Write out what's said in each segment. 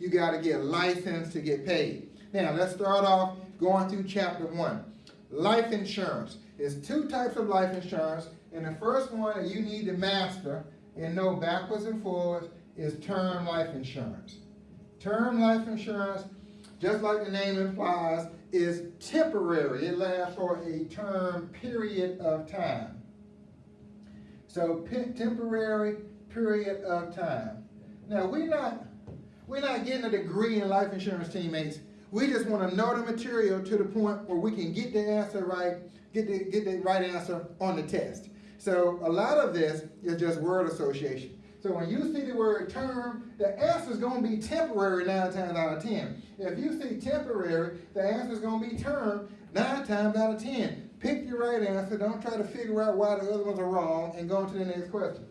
you got to get licensed to get paid. Now, let's start off going through chapter one. Life insurance. There's two types of life insurance, and the first one that you need to master and know backwards and forwards is term life insurance. Term life insurance, just like the name implies, is temporary. It lasts for a term period of time. So temporary period of time. Now we're not we're not getting a degree in life insurance teammates. We just want to know the material to the point where we can get the answer right, get the get the right answer on the test. So a lot of this is just word association. So when you see the word term, the answer is going to be temporary nine times out of 10. If you see temporary, the answer is going to be term nine times out of 10. Pick your right answer. Don't try to figure out why the other ones are wrong and go on to the next question.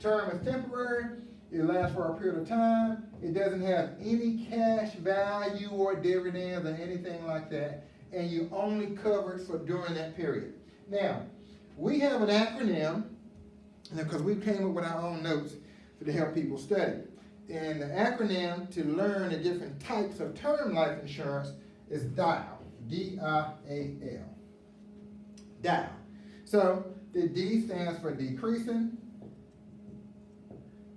Term is temporary. It lasts for a period of time. It doesn't have any cash value or dividends or anything like that. And you only covered for during that period. Now, we have an acronym because we came up with our own notes to help people study. And the acronym to learn the different types of term life insurance is DIAL, D-I-A-L, DIAL. So the D stands for decreasing,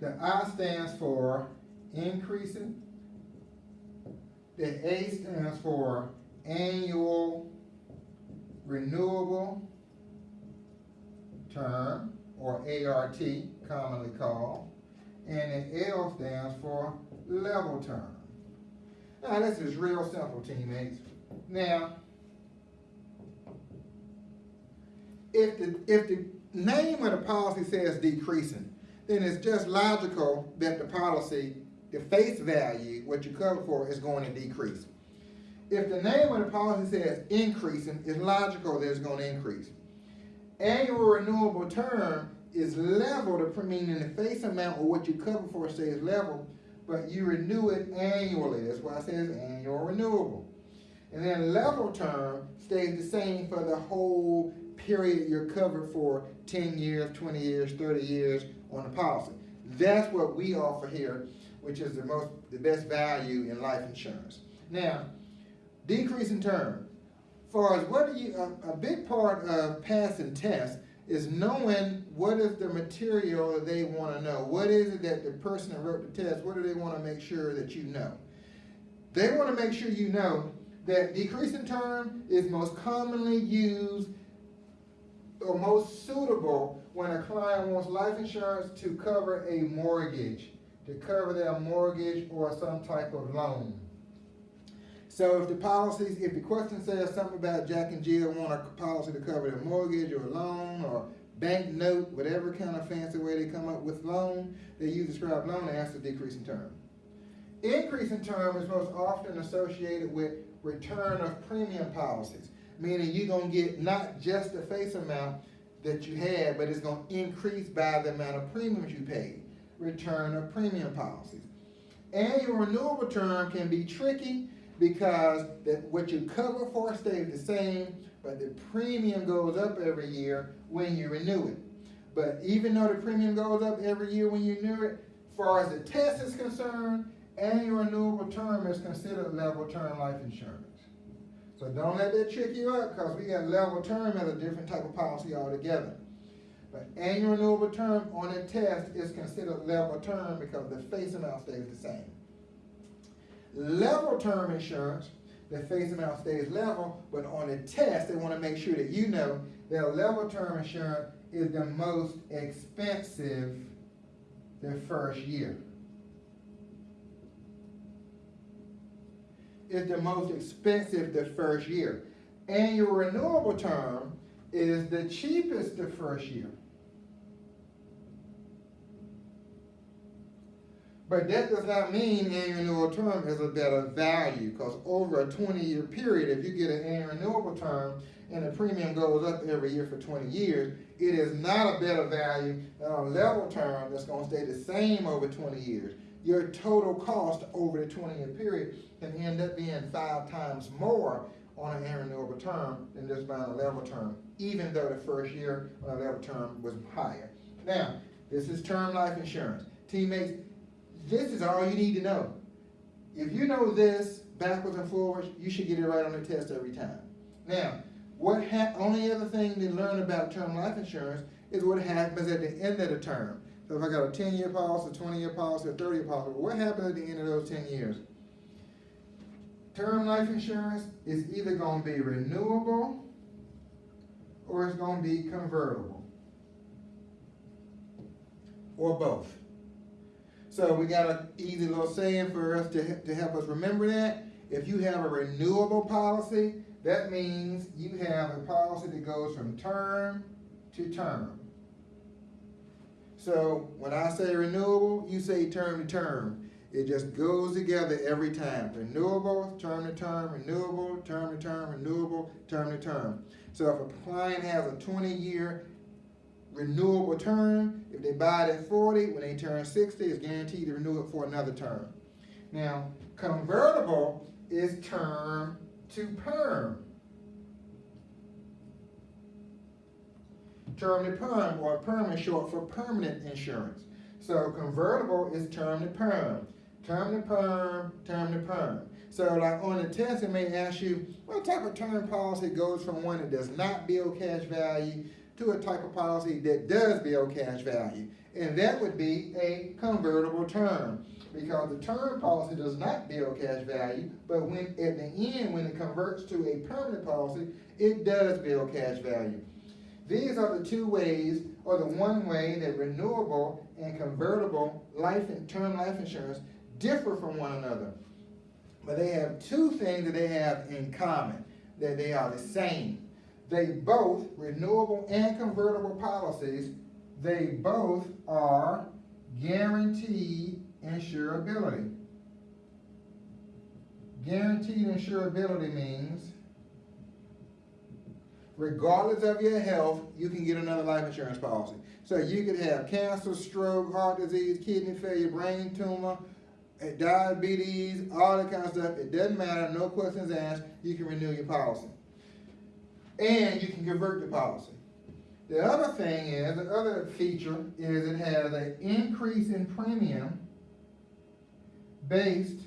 the I stands for increasing, the A stands for annual renewable term, or ART, commonly called and the L stands for level term. Now this is real simple, teammates. Now, if the, if the name of the policy says decreasing, then it's just logical that the policy, the face value, what you cover for, is going to decrease. If the name of the policy says increasing, it's logical that it's going to increase. Annual renewable term is level, the meaning the face amount or what you cover for stays level, but you renew it annually. That's why it says annual renewable. And then level term stays the same for the whole period you're covered for 10 years, 20 years, 30 years on the policy. That's what we offer here, which is the most the best value in life insurance. Now, decrease in term. For as what you a, a big part of passing tests is knowing what is the material that they want to know. What is it that the person that wrote the test, what do they want to make sure that you know? They want to make sure you know that decreasing term is most commonly used or most suitable when a client wants life insurance to cover a mortgage, to cover their mortgage or some type of loan. So if the policies, if the question says something about Jack and Jill want a policy to cover their mortgage or loan or bank note, whatever kind of fancy way they come up with loan, they use the describe loan for decrease in term. Increase in term is most often associated with return of premium policies, meaning you're going to get not just the face amount that you had, but it's going to increase by the amount of premiums you paid. Return of premium policies. Annual renewable term can be tricky because that what you cover for stays the same, but the premium goes up every year when you renew it. But even though the premium goes up every year when you renew it, as far as the test is concerned, annual renewable term is considered level term life insurance. So don't let that trick you up because we got level term as a different type of policy altogether. But annual renewable term on a test is considered level term because the face amount stays the same. Level term insurance, the face amount stays level, but on a test, they want to make sure that you know that level term insurance is the most expensive the first year. Is the most expensive the first year. And your renewable term is the cheapest the first year. But that does not mean annual renewal term is a better value because over a 20-year period, if you get an annual renewable term and the premium goes up every year for 20 years, it is not a better value than a level term that's going to stay the same over 20 years. Your total cost over the 20-year period can end up being five times more on an annual term than just buying a level term, even though the first year on a level term was higher. Now, this is term life insurance. Teammates, this is all you need to know. if you know this backwards and forwards, you should get it right on the test every time. Now, what only other thing to learn about term life insurance is what happens at the end of the term. So if I got a ten-year policy, a twenty-year policy, a thirty-year policy, what happens at the end of those ten years? Term life insurance is either gonna be renewable or it's gonna be convertible. Or both. So we got an easy little saying for us to, to help us remember that. If you have a renewable policy, that means you have a policy that goes from term to term. So when I say renewable, you say term to term. It just goes together every time. Renewable, term to term, renewable, term to term, renewable, term to term. So if a client has a 20 year renewable term, if they buy it at 40, when they turn 60, it's guaranteed to renew it for another term. Now, convertible is term to perm. Term to perm, or perm is short for permanent insurance. So convertible is term to perm. Term to perm, term to perm. So like on the test, it may ask you, what type of term policy goes from one that does not build cash value to a type of policy that does build cash value? And that would be a convertible term because the term policy does not build cash value, but when at the end, when it converts to a permanent policy, it does build cash value. These are the two ways, or the one way that renewable and convertible life and term life insurance differ from one another. But they have two things that they have in common, that they are the same. They both, renewable and convertible policies, they both are guaranteed insurability. Guaranteed insurability means regardless of your health, you can get another life insurance policy. So you could have cancer, stroke, heart disease, kidney failure, brain tumor, eh, diabetes, all that kind of stuff. It doesn't matter, no questions asked, you can renew your policy. And you can convert the policy. The other thing is, the other feature is it has an increase in premium based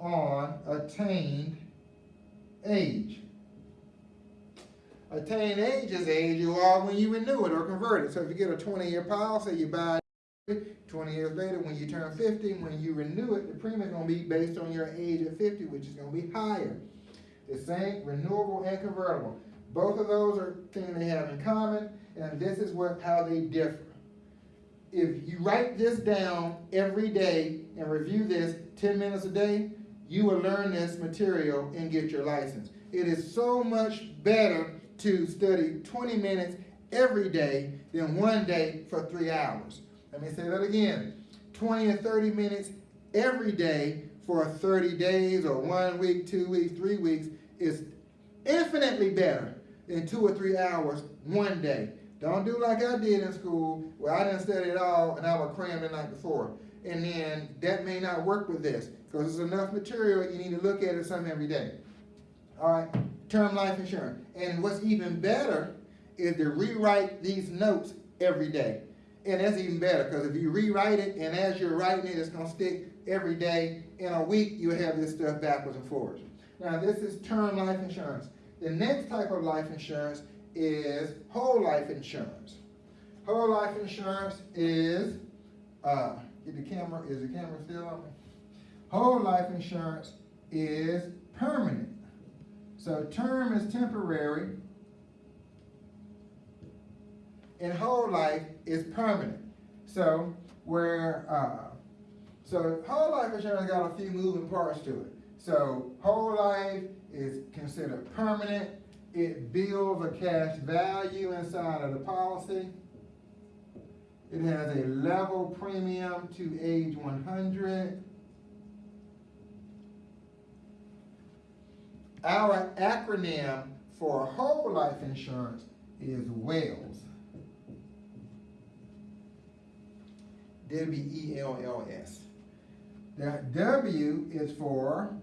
on attained age. Attained age is age you are when you renew it or convert it. So if you get a 20-year policy, you buy it 20 years later, when you turn 50, when you renew it, the premium is going to be based on your age at 50, which is going to be higher. The same, renewable and convertible. Both of those are things they have in common, and this is what how they differ. If you write this down every day and review this 10 minutes a day, you will learn this material and get your license. It is so much better to study 20 minutes every day than one day for three hours. Let me say that again. 20 or 30 minutes every day for 30 days or one week, two weeks, three weeks is infinitely better than two or three hours one day. Don't do like I did in school where I didn't study at all and I would cram the night before. And then that may not work with this because there's enough material you need to look at it some every day. All right, term life insurance. And what's even better is to rewrite these notes every day. And that's even better because if you rewrite it and as you're writing it, it's going to stick every day. In a week, you'll have this stuff backwards and forwards. Now, this is term life insurance. The next type of life insurance is whole life insurance. Whole life insurance is, uh, the camera, is the camera still on? Whole life insurance is permanent. So term is temporary, and whole life is permanent. So where, uh, so whole life insurance got a few moving parts to it. So whole life is considered permanent. It builds a cash value inside of the policy. It has a level premium to age 100. Our acronym for whole life insurance is WELLS. W-E-L-L-S. The W is for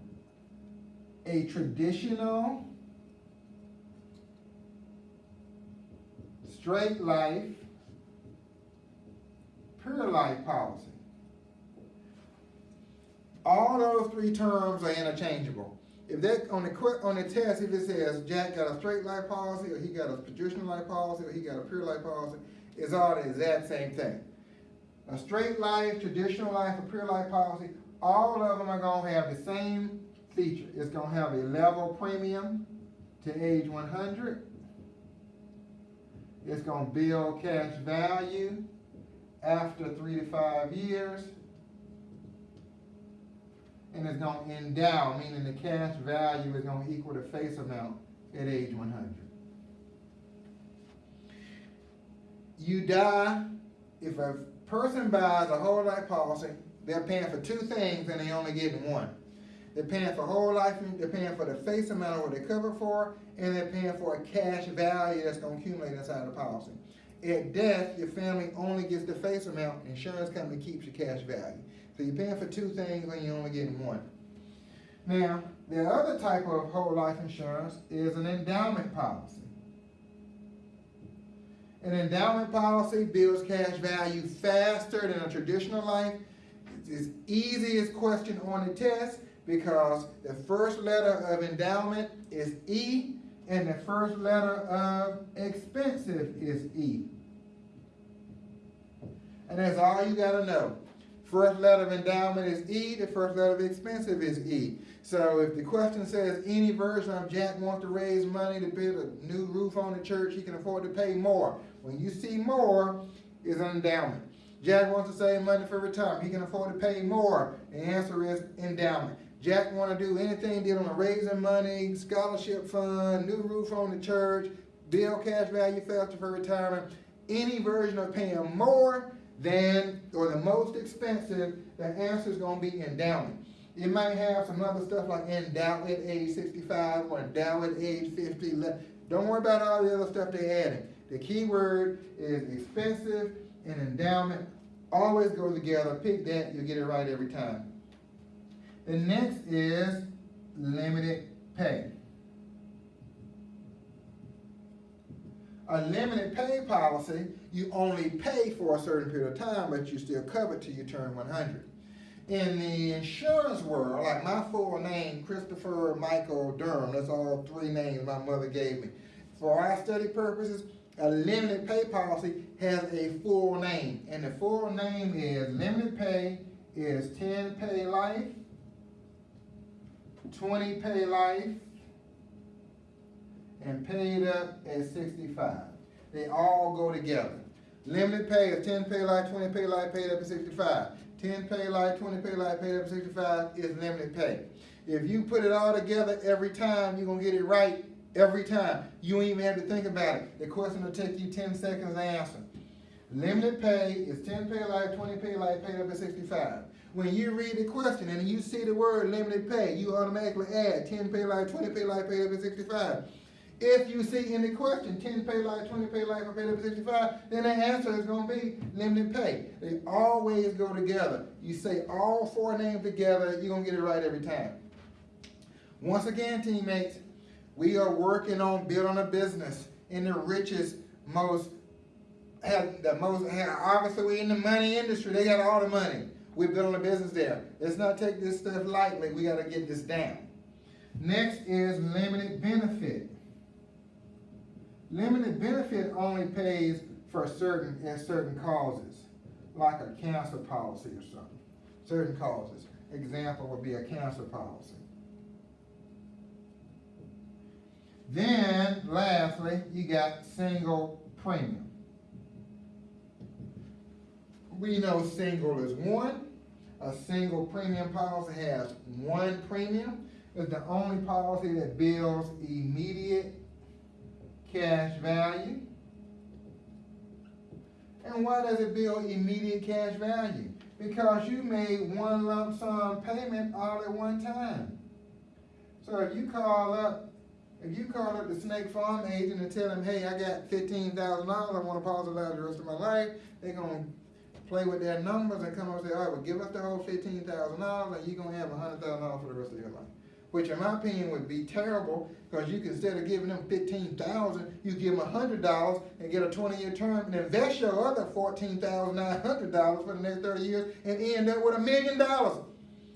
a traditional straight life, pure life policy. All those three terms are interchangeable. If that on the on the test, if it says Jack got a straight life policy, or he got a traditional life policy, or he got a pure life policy, it's all the exact same thing. A straight life, traditional life, or pure life policy, all of them are gonna have the same feature. It's gonna have a level premium to age one hundred. It's gonna build cash value after three to five years. And it's gonna endow, meaning the cash value is gonna equal the face amount at age one hundred. You die, if a person buys a whole life policy, they're paying for two things and they only getting one. They're paying for whole life, they're paying for the face amount of what they're covered for, and they're paying for a cash value that's gonna accumulate inside the policy. At death, your family only gets the face amount, insurance company keeps your cash value. So you're paying for two things and you're only getting one. Now, the other type of whole life insurance is an endowment policy. An endowment policy builds cash value faster than a traditional life. It's easiest question on the test because the first letter of endowment is E and the first letter of expensive is E. And that's all you gotta know. First letter of endowment is E, the first letter of expensive is E. So if the question says any version of Jack wants to raise money to build a new roof on the church, he can afford to pay more. When you see more, is an endowment. Jack wants to save money for retirement, he can afford to pay more. The answer is endowment. Jack want to do anything dealing with raising money, scholarship fund, new roof on the church, build cash value faster for retirement. Any version of paying more than or the most expensive, the answer is going to be endowment. It might have some other stuff like endow at age 65 or endow at age 50. Don't worry about all the other stuff they're adding. The key word is expensive and endowment. Always go together. Pick that, you'll get it right every time. The next is limited pay. A limited pay policy, you only pay for a certain period of time, but you still covered till you turn 100. In the insurance world, like my full name, Christopher Michael Durham, that's all three names my mother gave me. For our study purposes, a limited pay policy has a full name, and the full name is limited pay is 10 pay life, 20 pay life, and paid up at 65. They all go together. Limited pay is 10 pay life, 20 pay life, paid up at 65. 10 pay life, 20 pay life, paid up at 65 is limited pay. If you put it all together every time, you're gonna get it right every time. You don't even have to think about it. The question will take you 10 seconds to answer. Limited pay is 10 pay life, 20 pay life, paid up at 65. When you read the question and you see the word limited pay, you automatically add 10 pay life, 20 pay life, paid up at 65. If you see in the question 10 pay life, 20 pay life, or paid up at 65, then the answer is going to be limited pay. They always go together. You say all four names together, you're going to get it right every time. Once again, teammates, we are working on building a business in the richest, most, have the most, have, obviously we're in the money industry, they got all the money. We're building a business there. Let's not take this stuff lightly, we gotta get this down. Next is limited benefit. Limited benefit only pays for certain, and certain causes, like a cancer policy or something. Certain causes. Example would be a cancer policy. Then, lastly, you got single premium. We know single is one. A single premium policy has one premium. It's the only policy that bills immediate cash value. And why does it bill immediate cash value? Because you made one lump sum payment all at one time. So if you call up if you call up the State Farm agent and tell them, hey, I got fifteen thousand dollars, I want to pause the rest of my life, they're gonna play with their numbers and come up and say, all right, well, give us the whole fifteen thousand dollars and you're have a hundred thousand dollars for the rest of your life. Which in my opinion would be terrible, because you can, instead of giving them 15,000, you give them a hundred dollars and get a twenty-year term and invest your other fourteen thousand nine hundred dollars for the next thirty years and end up with a million dollars.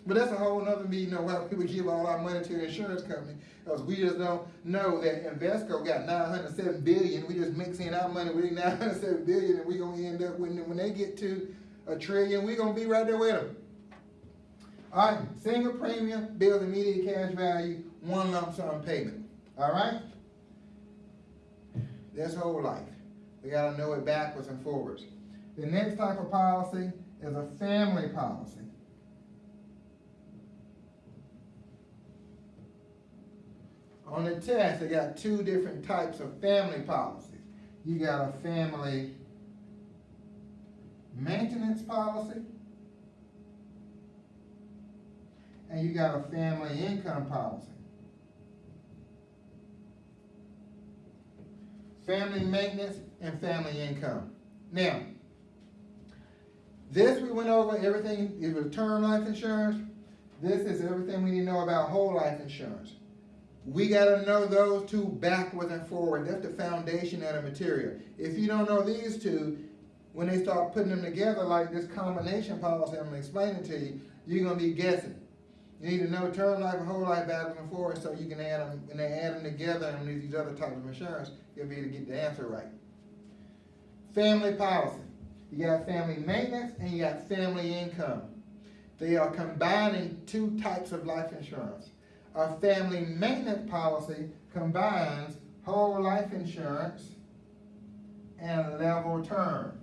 But that's a whole nother meeting on why people give all our money to the insurance company. Because we just don't know that Invesco got nine hundred seven billion, we just mix in our money with nine hundred seven billion, and we're gonna end up, when, when they get to a trillion, we're gonna be right there with them. All right, single premium, bills immediate cash value, one lump sum payment, all right? That's whole life. We gotta know it backwards and forwards. The next type of policy is a family policy. On the test, they got two different types of family policies. You got a family maintenance policy, and you got a family income policy. Family maintenance and family income. Now, this we went over everything, it was term life insurance. This is everything we need to know about whole life insurance. We gotta know those two backwards and forward. That's the foundation of the material. If you don't know these two, when they start putting them together like this combination policy I'm explaining to you, you're gonna be guessing. You need to know term life and whole life backwards and forward so you can add them, when they add them together and these other types of insurance, you'll be able to get the answer right. Family policy. You got family maintenance and you got family income. They are combining two types of life insurance. A family maintenance policy combines whole life insurance and level term.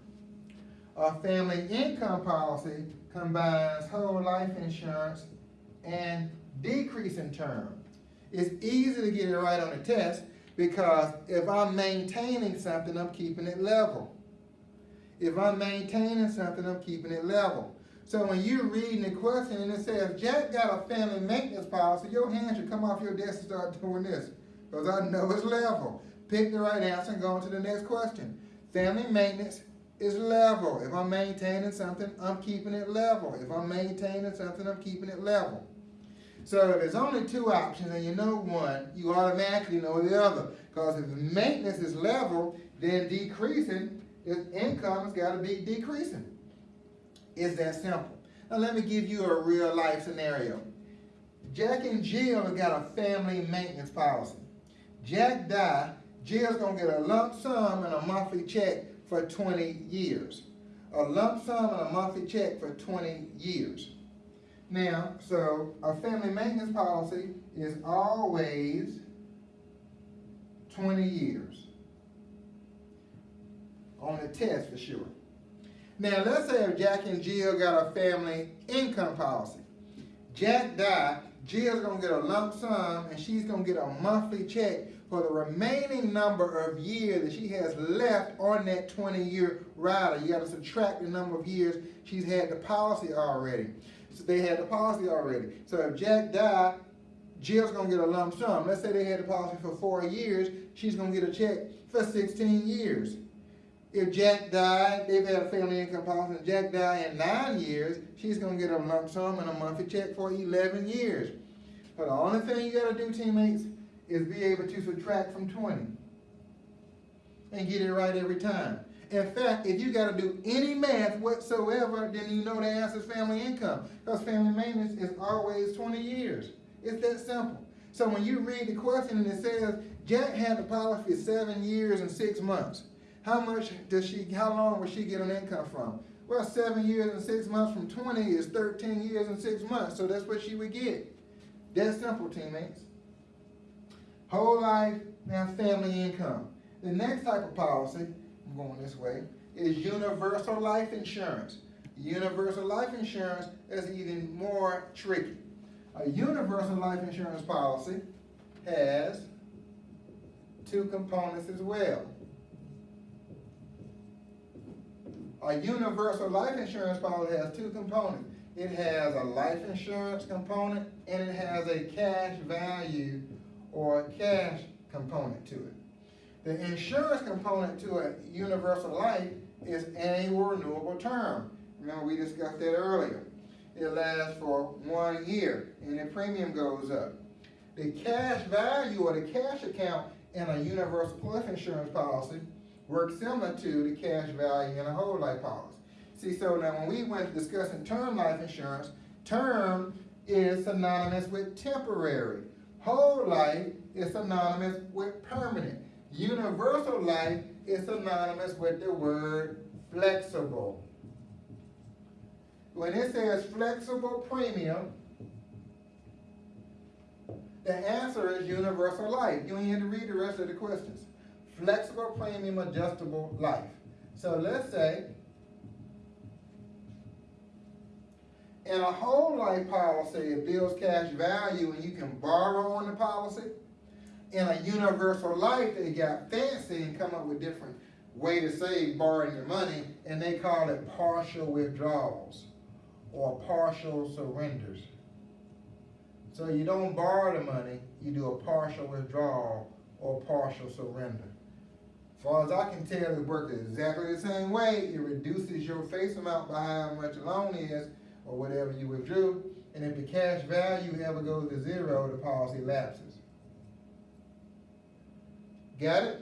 A family income policy combines whole life insurance and decreasing term. It's easy to get it right on the test because if I'm maintaining something, I'm keeping it level. If I'm maintaining something, I'm keeping it level. So when you're reading the question and it says, Jack got a family maintenance policy, your hand should come off your desk and start doing this. Because I know it's level. Pick the right answer and go on to the next question. Family maintenance is level. If I'm maintaining something, I'm keeping it level. If I'm maintaining something, I'm keeping it level. So if there's only two options and you know one, you automatically know the other. Because if maintenance is level, then decreasing, income has got to be decreasing. It's that simple. Now let me give you a real life scenario. Jack and Jill have got a family maintenance policy. Jack died, Jill's gonna get a lump sum and a monthly check for 20 years. A lump sum and a monthly check for 20 years. Now, so a family maintenance policy is always 20 years. On the test for sure. Now, let's say if Jack and Jill got a family income policy. Jack died, Jill's gonna get a lump sum and she's gonna get a monthly check for the remaining number of years that she has left on that 20 year rider. You gotta subtract the number of years she's had the policy already. So they had the policy already. So if Jack died, Jill's gonna get a lump sum. Let's say they had the policy for four years, she's gonna get a check for 16 years. If Jack died, they've had a family income policy, and Jack died in nine years, she's gonna get a lump sum and a monthly check for 11 years. But the only thing you gotta do, teammates, is be able to subtract from 20 and get it right every time. In fact, if you got to do any math whatsoever, then you know the answer is family income. Because family maintenance is always 20 years. It's that simple. So when you read the question and it says, Jack had the policy for seven years and six months. How much does she, how long will she get an income from? Well, seven years and six months from 20 is 13 years and six months. So that's what she would get. That's simple, teammates. Whole life and family income. The next type of policy I'm going this way, is universal life insurance. Universal life insurance is even more tricky. A universal life insurance policy has two components as well. A universal life insurance policy has two components. It has a life insurance component and it has a cash value or cash component to it. The insurance component to a universal life is annual renewable term. Remember we discussed that earlier. It lasts for one year and the premium goes up. The cash value or the cash account in a universal life insurance policy works similar to the cash value in a whole life policy. See, so now when we went discussing term life insurance, term is synonymous with temporary. Whole life is synonymous with permanent. Universal life is synonymous with the word flexible. When it says flexible premium, the answer is universal life. You ain't have to read the rest of the questions. Flexible premium adjustable life. So let's say in a whole life policy, it builds cash value and you can borrow on the policy. In a universal life, they got fancy and come up with different way to save borrowing your money, and they call it partial withdrawals or partial surrenders. So you don't borrow the money, you do a partial withdrawal or partial surrender. As far as I can tell, it works exactly the same way. It reduces your face amount by how much loan is or whatever you withdrew. And if the cash value ever goes to zero, the policy lapses. Got it?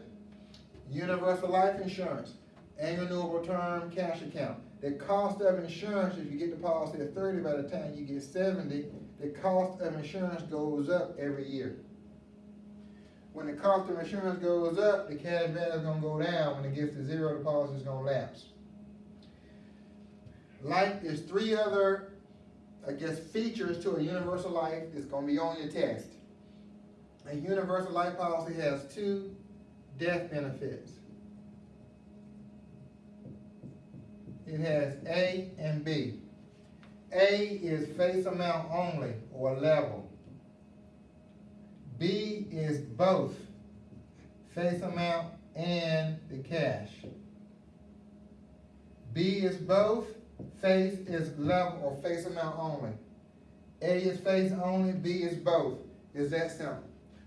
Universal life insurance, annual term cash account. The cost of insurance, if you get the policy at 30, by the time you get 70, the cost of insurance goes up every year. When the cost of insurance goes up, the cash value is gonna go down. When it gets to zero, the policy is gonna lapse. Like, there's three other, I guess, features to a universal life that's gonna be on your test. A universal life policy has two death benefits. It has A and B. A is face amount only or level. B is both face amount and the cash. B is both, face is level or face amount only. A is face only, B is both. Is that simple?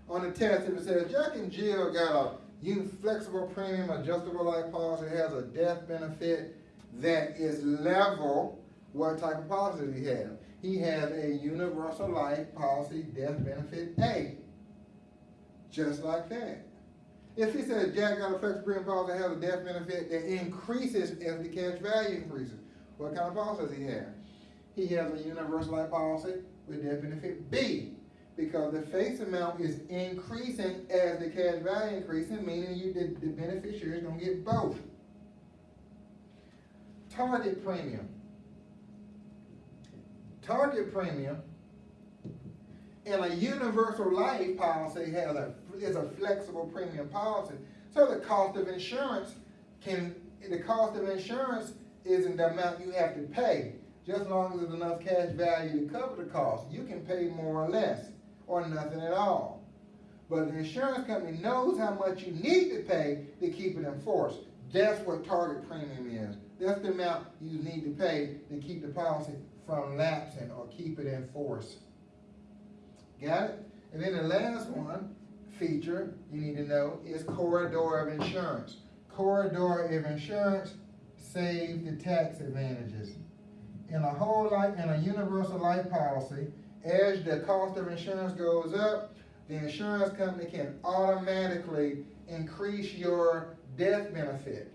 On the test, it says Jack and Jill got a you flexible premium adjustable life policy has a death benefit that is level, what type of policy he have? He has a universal life policy death benefit A. Just like that. If he says Jack got a flexible premium policy that has a death benefit that increases as the cash value increases, what kind of policy does he have? He has a universal life policy with death benefit B because the face amount is increasing as the cash value increasing, meaning you the, the beneficiary is gonna get both. Target premium. Target premium in a universal life policy has a is a flexible premium policy. So the cost of insurance can the cost of insurance isn't the amount you have to pay. Just as long as there's enough cash value to cover the cost, you can pay more or less or nothing at all. But the insurance company knows how much you need to pay to keep it in force. That's what target premium is. That's the amount you need to pay to keep the policy from lapsing or keep it in force. Got it? And then the last one, feature you need to know is corridor of insurance. Corridor of insurance saves the tax advantages. In a whole life, in a universal life policy, as the cost of insurance goes up, the insurance company can automatically increase your death benefit.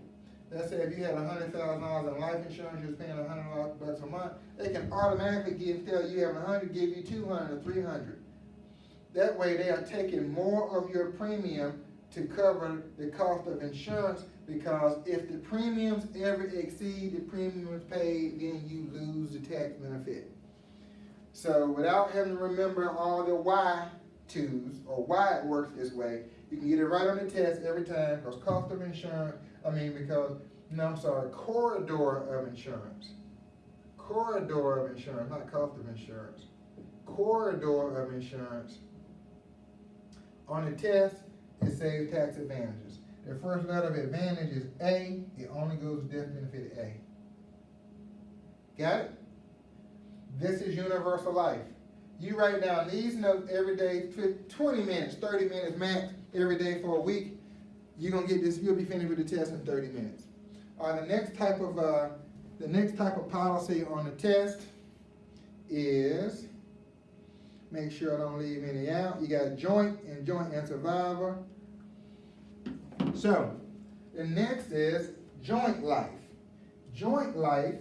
Let's say if you had hundred thousand dollars in life insurance, you're paying a hundred bucks a month, they can automatically give, tell you have a hundred, give you two hundred or three hundred. That way they are taking more of your premium to cover the cost of insurance because if the premiums ever exceed the premiums paid, then you lose the tax benefit. So without having to remember all the why twos or why it works this way, you can get it right on the test every time because cost of insurance, I mean because, no I'm sorry, corridor of insurance. Corridor of insurance, not cost of insurance. Corridor of insurance. On the test, it says tax advantages. The first letter of advantage is A, it only goes death benefit A. Got it? This is universal life. You write down these notes every day, 20 minutes, 30 minutes max, every day for a week. You're gonna get this, you'll be finished with the test in 30 minutes. All right, the next type of, uh, the next type of policy on the test is, make sure I don't leave any out. You got joint and joint and survivor. So, the next is joint life. Joint life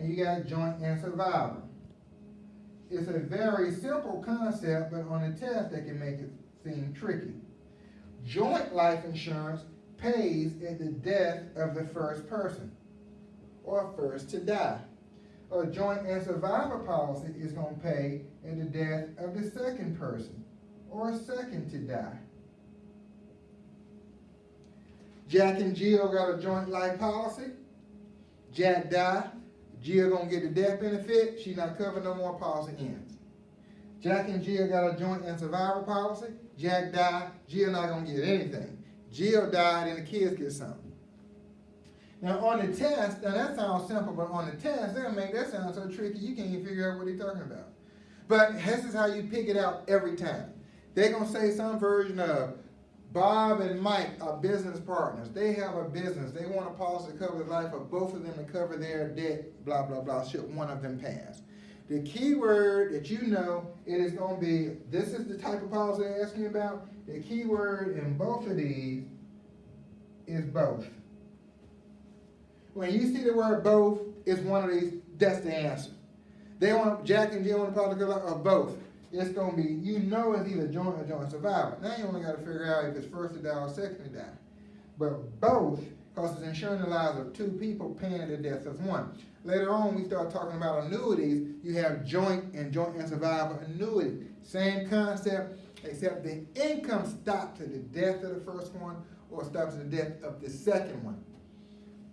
and you got joint and survivor. It's a very simple concept, but on a test, they can make it seem tricky. Joint life insurance pays at the death of the first person, or first to die. A joint and survivor policy is gonna pay at the death of the second person, or a second to die. Jack and Jill got a joint life policy. Jack died. Jill gonna get the death benefit, she not covered no more, policy ends. Jack and Jill got a joint and survivor policy, Jack died, Jill not gonna get anything. Jill died and the kids get something. Now on the test, now that sounds simple, but on the test, they'll make that sound so tricky you can't even figure out what they're talking about. But this is how you pick it out every time. They're gonna say some version of Bob and Mike are business partners. They have a business. They want a policy to cover the life of both of them to cover their debt, blah, blah, blah, should one of them pass. The key word that you know, it is gonna be, this is the type of policy they're asking about. The key word in both of these is both. When you see the word both, it's one of these, that's the answer. They want, Jack and Jill policy to cover of both it's gonna be, you know it's either joint or joint survivor. Now you only gotta figure out if it's first to die or second to die. But both, cause it's insuring the lives of two people paying the death of one. Later on, we start talking about annuities, you have joint and joint and survivor annuity. Same concept, except the income stops at the death of the first one or stops at the death of the second one.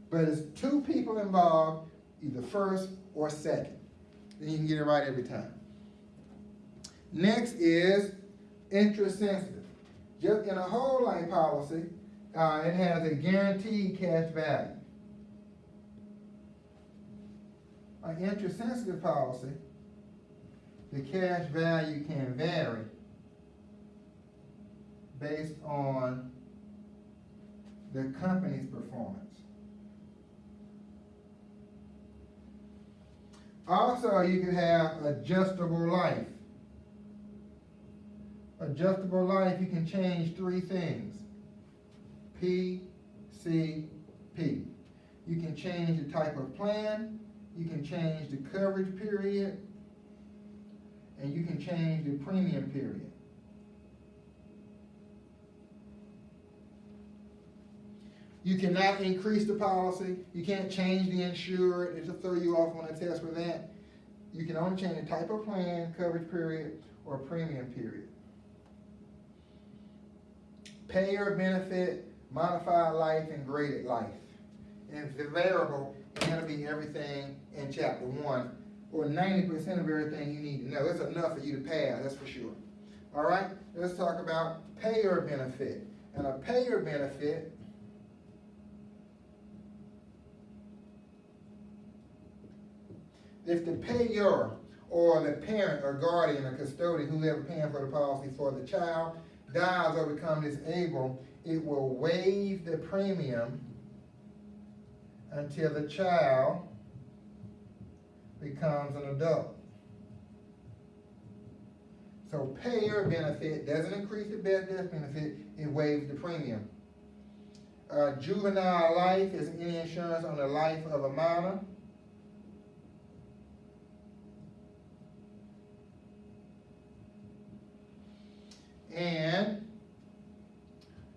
But it's two people involved, either first or second. Then you can get it right every time. Next is interest sensitive. Just in a whole life policy, uh, it has a guaranteed cash value. An interest sensitive policy, the cash value can vary based on the company's performance. Also, you can have adjustable life adjustable life, you can change three things. P, C, P. You can change the type of plan, you can change the coverage period, and you can change the premium period. You cannot increase the policy. You can't change the insured. It'll throw you off on a test for that. You can only change the type of plan, coverage period, or premium period payer benefit, modified life, and graded life. And the variable is going to be everything in chapter one, or 90% of everything you need to know. It's enough for you to pass, that's for sure. All right, let's talk about payer benefit. And a payer benefit if the payer or the parent or guardian or custodian, whoever paying for the policy for the child, dies or becomes disabled, it will waive the premium until the child becomes an adult. So payer benefit doesn't increase the death benefit, it waives the premium. Uh, juvenile life is any insurance on the life of a minor. And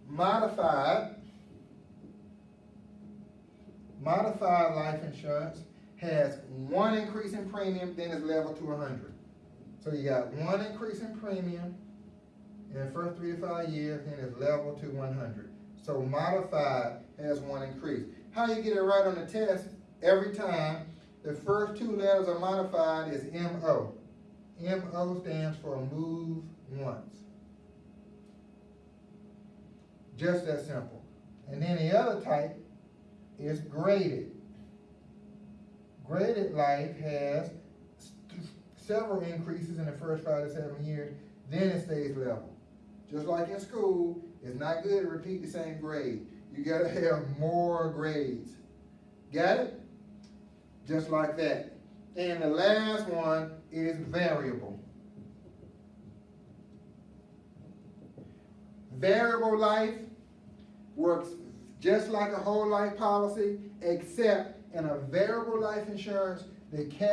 modified modified life insurance has one increase in premium, then it's level to 100. So you got one increase in premium in the first three to five years, then it's level to 100. So modified has one increase. How you get it right on the test, every time, the first two letters are modified is MO. MO stands for move once. Just that simple. And then the other type is graded. Graded life has several increases in the first five to seven years, then it stays level. Just like in school, it's not good to repeat the same grade. You gotta have more grades. Got it? Just like that. And the last one is variable. Variable life works just like a whole life policy, except in a variable life insurance, the cash